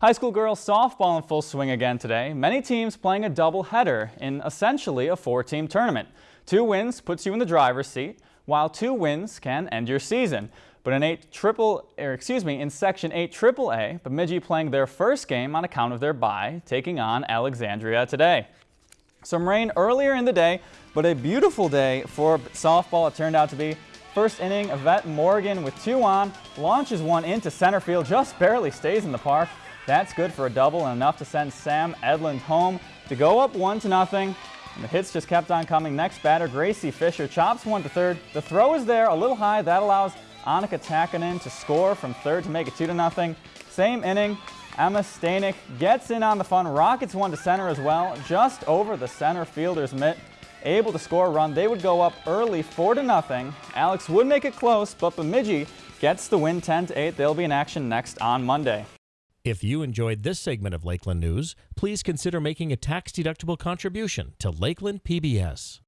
High school girls softball in full swing again today. Many teams playing a doubleheader in essentially a four-team tournament. Two wins puts you in the driver's seat, while two wins can end your season. But in eight triple, or excuse me, in Section 8 AAA, Bemidji playing their first game on account of their bye, taking on Alexandria today. Some rain earlier in the day, but a beautiful day for softball it turned out to be. First inning, Yvette Morgan with two on, launches one into center field, just barely stays in the park. That's good for a double and enough to send Sam Edlund home to go up one to nothing. And the hits just kept on coming. Next batter, Gracie Fisher chops one to third. The throw is there, a little high. That allows Annika Takanen to score from third to make it two to nothing. Same inning, Emma Stanek gets in on the fun, rockets one to center as well, just over the center fielder's mitt. Able to score a run, they would go up early, four to nothing. Alex would make it close, but Bemidji gets the win 10 to 8. They'll be in action next on Monday. If you enjoyed this segment of Lakeland News, please consider making a tax-deductible contribution to Lakeland PBS.